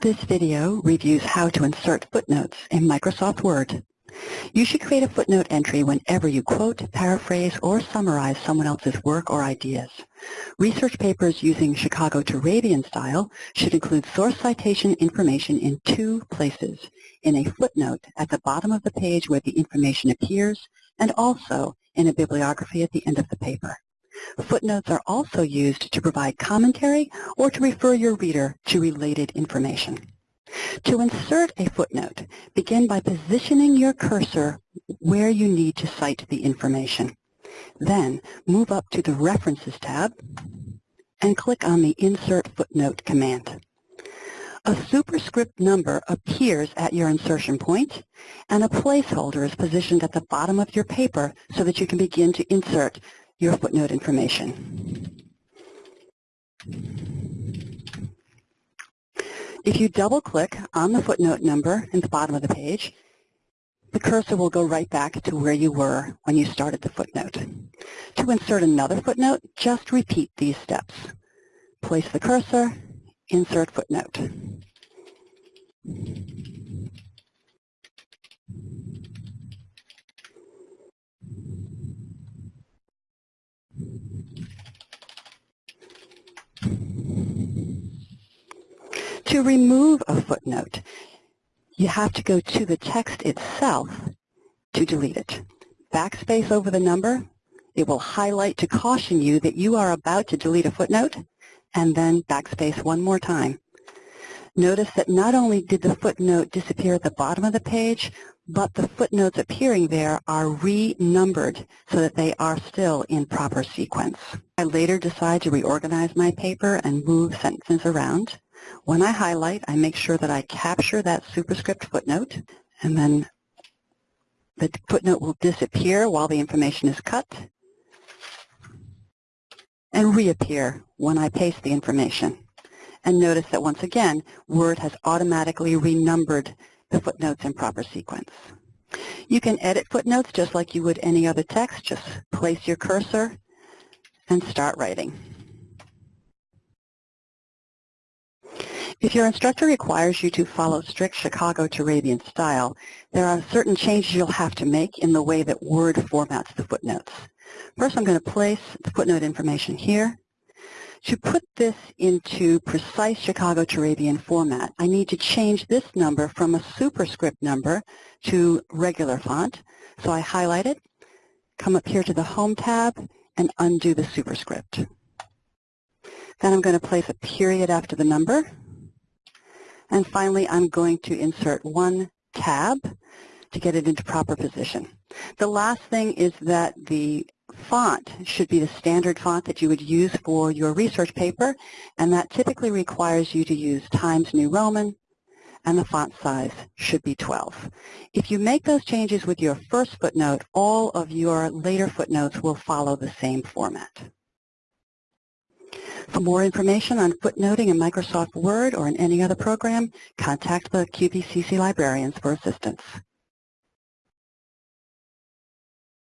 This video reviews how to insert footnotes in Microsoft Word. You should create a footnote entry whenever you quote, paraphrase, or summarize someone else's work or ideas. Research papers using Chicago Turabian style should include source citation information in two places, in a footnote at the bottom of the page where the information appears, and also in a bibliography at the end of the paper. Footnotes are also used to provide commentary or to refer your reader to related information. To insert a footnote, begin by positioning your cursor where you need to cite the information. Then move up to the References tab and click on the Insert Footnote command. A superscript number appears at your insertion point, and a placeholder is positioned at the bottom of your paper so that you can begin to insert your footnote information. If you double-click on the footnote number in the bottom of the page, the cursor will go right back to where you were when you started the footnote. To insert another footnote, just repeat these steps. Place the cursor, insert footnote. To remove a footnote, you have to go to the text itself to delete it. Backspace over the number, it will highlight to caution you that you are about to delete a footnote, and then backspace one more time. Notice that not only did the footnote disappear at the bottom of the page, but the footnotes appearing there are renumbered so that they are still in proper sequence. I later decide to reorganize my paper and move sentences around. When I highlight, I make sure that I capture that superscript footnote, and then the footnote will disappear while the information is cut and reappear when I paste the information. And notice that once again, Word has automatically renumbered the footnotes in proper sequence. You can edit footnotes just like you would any other text. Just place your cursor and start writing. If your instructor requires you to follow strict Chicago Turabian style, there are certain changes you'll have to make in the way that Word formats the footnotes. First, I'm going to place the footnote information here. To put this into precise Chicago Turabian format, I need to change this number from a superscript number to regular font. So I highlight it, come up here to the Home tab, and undo the superscript. Then I'm going to place a period after the number. And finally, I'm going to insert one tab to get it into proper position. The last thing is that the font should be the standard font that you would use for your research paper, and that typically requires you to use Times New Roman, and the font size should be 12. If you make those changes with your first footnote, all of your later footnotes will follow the same format. For more information on footnoting in Microsoft Word or in any other program, contact the QVCC librarians for assistance.